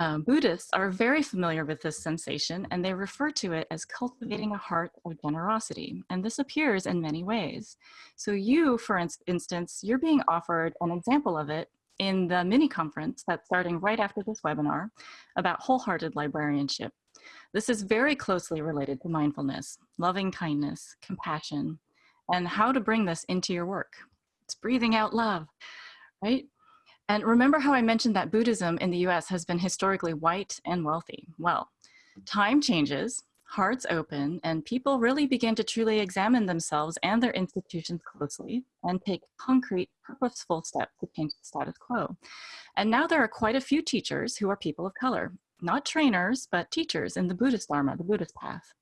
Um, Buddhists are very familiar with this sensation and they refer to it as cultivating a heart of generosity. And this appears in many ways. So you, for instance, you're being offered an example of it in the mini conference that's starting right after this webinar about wholehearted librarianship. This is very closely related to mindfulness, loving kindness, compassion, and how to bring this into your work. It's breathing out love, right? And remember how I mentioned that Buddhism in the US has been historically white and wealthy. Well, time changes, hearts open, and people really begin to truly examine themselves and their institutions closely and take concrete, purposeful steps to change the status quo. And now there are quite a few teachers who are people of color, not trainers, but teachers in the Buddhist Dharma, the Buddhist path.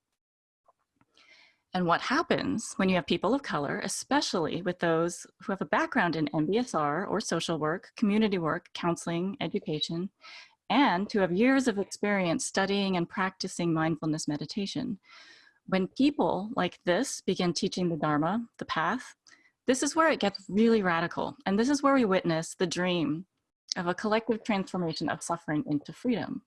And what happens when you have people of color, especially with those who have a background in MBSR or social work, community work, counseling, education, and who have years of experience studying and practicing mindfulness meditation. When people like this begin teaching the Dharma, the path, this is where it gets really radical. And this is where we witness the dream of a collective transformation of suffering into freedom.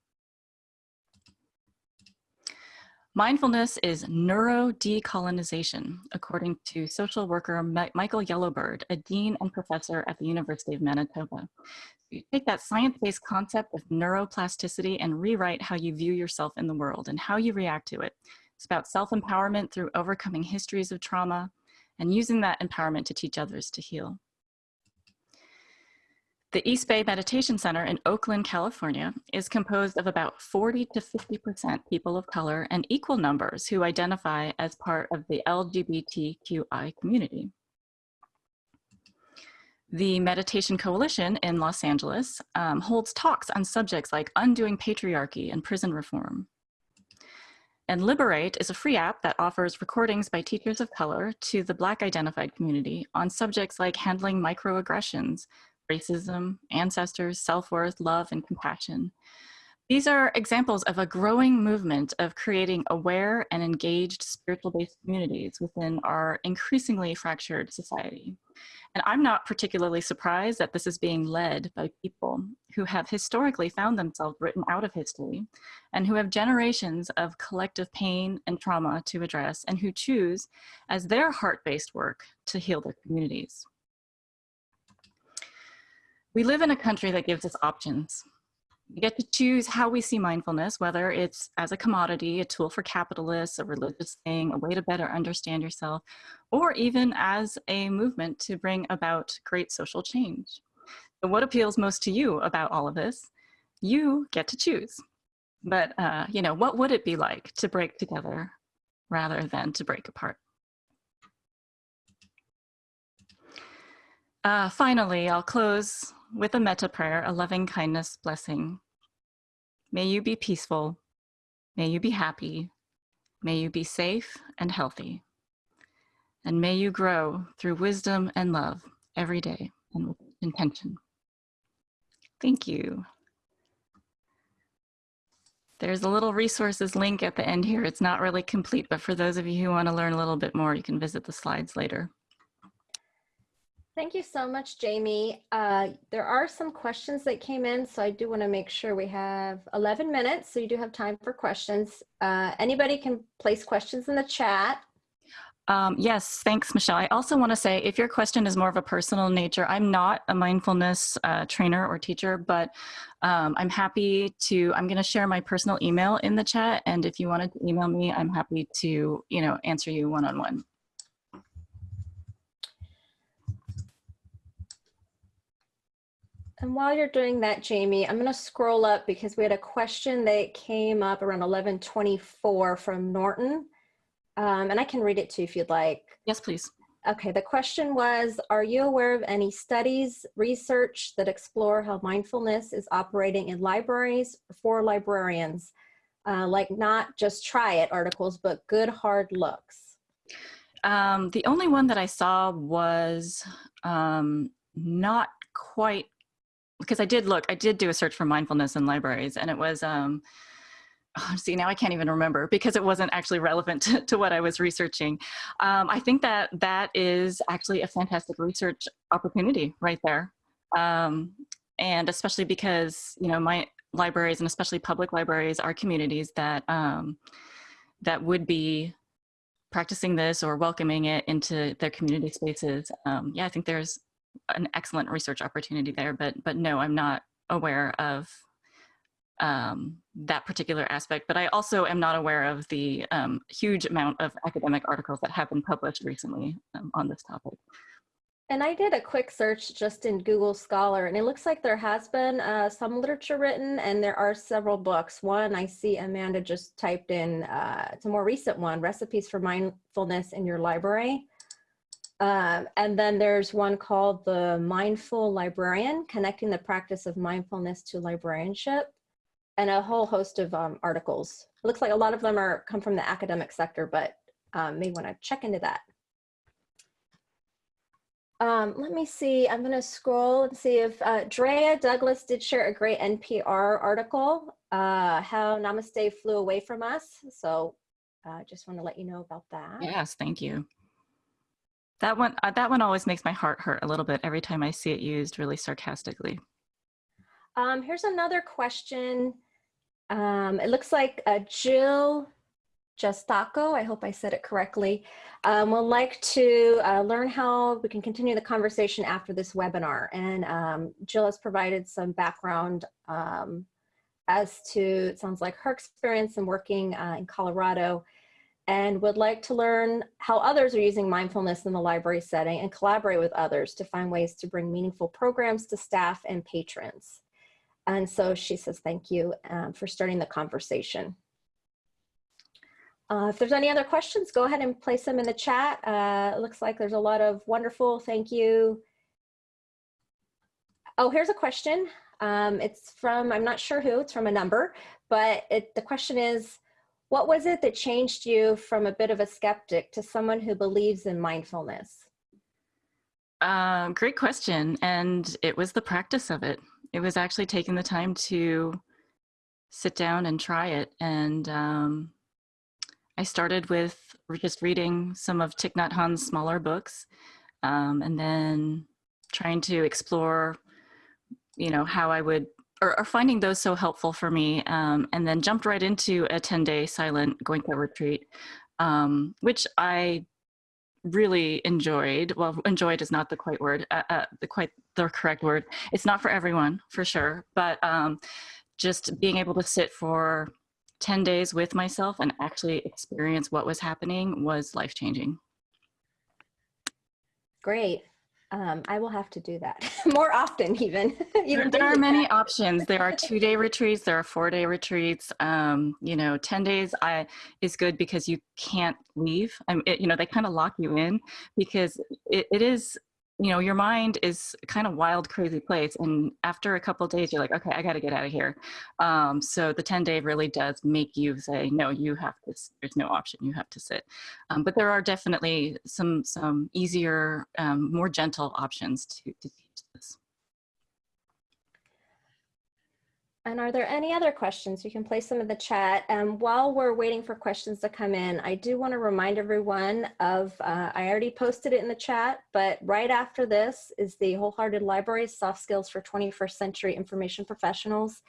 Mindfulness is neuro-decolonization, according to social worker Michael Yellow Bird, a dean and professor at the University of Manitoba. You take that science-based concept of neuroplasticity and rewrite how you view yourself in the world and how you react to it. It's about self-empowerment through overcoming histories of trauma and using that empowerment to teach others to heal. The East Bay Meditation Center in Oakland, California is composed of about 40 to 50% people of color and equal numbers who identify as part of the LGBTQI community. The Meditation Coalition in Los Angeles um, holds talks on subjects like undoing patriarchy and prison reform. And Liberate is a free app that offers recordings by teachers of color to the Black identified community on subjects like handling microaggressions, racism, ancestors, self-worth, love, and compassion. These are examples of a growing movement of creating aware and engaged spiritual-based communities within our increasingly fractured society. And I'm not particularly surprised that this is being led by people who have historically found themselves written out of history and who have generations of collective pain and trauma to address and who choose as their heart-based work to heal their communities. We live in a country that gives us options. We get to choose how we see mindfulness, whether it's as a commodity, a tool for capitalists, a religious thing, a way to better understand yourself, or even as a movement to bring about great social change. So what appeals most to you about all of this? You get to choose. But, uh, you know, what would it be like to break together rather than to break apart? Uh, finally, I'll close with a metta prayer, a loving kindness blessing. May you be peaceful. May you be happy. May you be safe and healthy. And may you grow through wisdom and love every day and with intention. Thank you. There's a little resources link at the end here. It's not really complete, but for those of you who want to learn a little bit more, you can visit the slides later. Thank you so much, Jamie. Uh, there are some questions that came in, so I do want to make sure we have 11 minutes, so you do have time for questions. Uh, anybody can place questions in the chat. Um, yes, thanks, Michelle. I also want to say if your question is more of a personal nature, I'm not a mindfulness uh, trainer or teacher, but um, I'm happy to, I'm going to share my personal email in the chat. And if you wanted to email me, I'm happy to, you know, answer you one-on-one. -on -one. And while you're doing that, Jamie, I'm going to scroll up because we had a question that came up around 1124 from Norton. Um, and I can read it too if you'd like. Yes, please. okay, the question was, are you aware of any studies, research that explore how mindfulness is operating in libraries for librarians? Uh, like not just try it articles, but good hard looks. Um, the only one that I saw was um, not quite because I did look, I did do a search for mindfulness in libraries and it was, um, oh, see, now I can't even remember because it wasn't actually relevant to, to what I was researching. Um, I think that that is actually a fantastic research opportunity right there. Um, and especially because, you know, my libraries and especially public libraries are communities that, um, that would be practicing this or welcoming it into their community spaces. Um, yeah, I think there's an excellent research opportunity there, but but no, I'm not aware of um, that particular aspect. But I also am not aware of the um, huge amount of academic articles that have been published recently um, on this topic. And I did a quick search just in Google Scholar, and it looks like there has been uh, some literature written, and there are several books. One I see Amanda just typed in, uh, it's a more recent one, Recipes for Mindfulness in Your Library. Um, and then there's one called The Mindful Librarian, Connecting the Practice of Mindfulness to Librarianship, and a whole host of um, articles. It looks like a lot of them are come from the academic sector, but um, may want to check into that. Um, let me see, I'm going to scroll and see if uh, Drea Douglas did share a great NPR article, uh, how Namaste flew away from us. So I uh, just want to let you know about that. Yes, thank you. That one, uh, that one always makes my heart hurt a little bit every time I see it used really sarcastically. Um, here's another question. Um, it looks like uh, Jill Justaco, I hope I said it correctly, um, would like to uh, learn how we can continue the conversation after this webinar. And um, Jill has provided some background um, as to, it sounds like her experience in working uh, in Colorado and would like to learn how others are using mindfulness in the library setting and collaborate with others to find ways to bring meaningful programs to staff and patrons. And so she says, thank you um, for starting the conversation. Uh, if there's any other questions, go ahead and place them in the chat. Uh, it looks like there's a lot of wonderful thank you. Oh, here's a question. Um, it's from, I'm not sure who, it's from a number, but it, the question is, what was it that changed you from a bit of a skeptic to someone who believes in mindfulness? Uh, great question. And it was the practice of it. It was actually taking the time to sit down and try it. And um, I started with just reading some of Thich Nhat Hanh's smaller books um, and then trying to explore, you know, how I would or, finding those so helpful for me um, and then jumped right into a 10 day silent going Goenka retreat, um, which I really enjoyed. Well, enjoyed is not the quite word, uh, uh, the quite the correct word. It's not for everyone for sure, but um, just being able to sit for 10 days with myself and actually experience what was happening was life changing. Great. Um, I will have to do that <laughs> more often even. <laughs> even there, there are many <laughs> options. There are two day retreats, there are four day retreats. Um, you know, 10 days I, is good because you can't leave. I mean, it, you know, they kind of lock you in because it, it is you know your mind is kind of wild crazy place and after a couple days you're like okay i got to get out of here. Um, so the 10 day really does make you say no you have to there's no option you have to sit. Um, but there are definitely some some easier um, more gentle options to, to teach this And are there any other questions? You can place them in the chat. And um, while we're waiting for questions to come in, I do want to remind everyone of, uh, I already posted it in the chat, but right after this is the Wholehearted Library Soft Skills for 21st Century Information Professionals.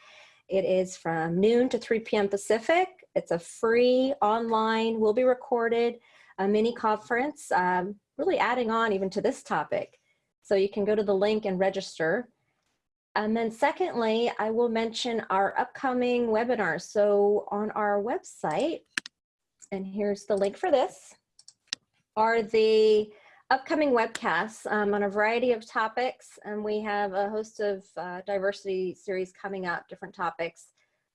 It is from noon to 3 p.m. Pacific. It's a free online, will be recorded, a mini conference, um, really adding on even to this topic. So you can go to the link and register. And then secondly, I will mention our upcoming webinars. So on our website, and here's the link for this, are the upcoming webcasts um, on a variety of topics. And we have a host of uh, diversity series coming up, different topics.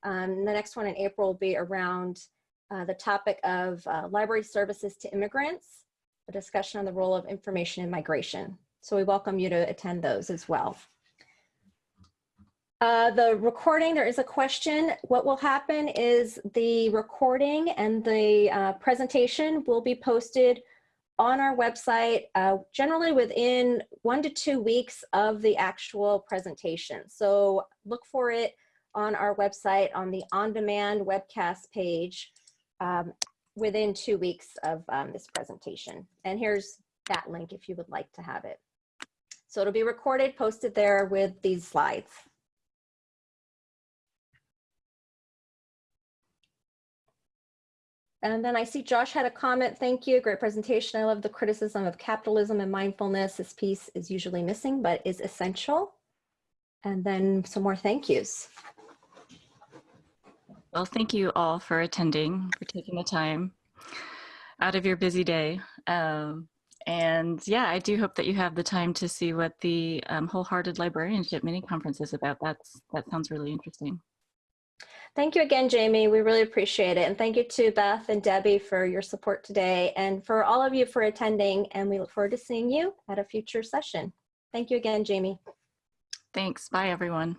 Um, the next one in April will be around uh, the topic of uh, library services to immigrants. a discussion on the role of information in migration. So we welcome you to attend those as well. Uh, the recording, there is a question. What will happen is the recording and the uh, presentation will be posted on our website, uh, generally within one to two weeks of the actual presentation. So look for it on our website on the on-demand webcast page um, within two weeks of um, this presentation. And here's that link if you would like to have it. So it'll be recorded, posted there with these slides. And then I see Josh had a comment. Thank you. Great presentation. I love the criticism of capitalism and mindfulness. This piece is usually missing, but is essential. And then some more thank yous. Well, thank you all for attending, for taking the time out of your busy day. Um, and yeah, I do hope that you have the time to see what the um, Wholehearted Librarianship mini conference is about. That's that sounds really interesting. Thank you again, Jamie. We really appreciate it. And thank you to Beth and Debbie for your support today and for all of you for attending. And we look forward to seeing you at a future session. Thank you again, Jamie. Thanks. Bye, everyone.